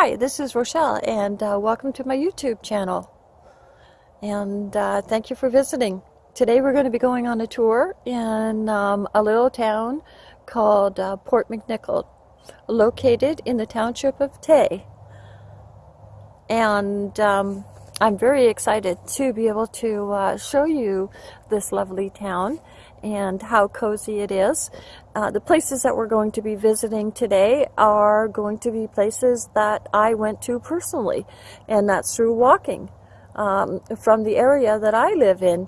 Hi, this is Rochelle, and uh, welcome to my YouTube channel. And uh, thank you for visiting. Today we're going to be going on a tour in um, a little town called uh, Port McNicoll, located in the township of Tay. And um, I'm very excited to be able to uh, show you this lovely town and how cozy it is. Uh, the places that we're going to be visiting today are going to be places that I went to personally, and that's through walking um, from the area that I live in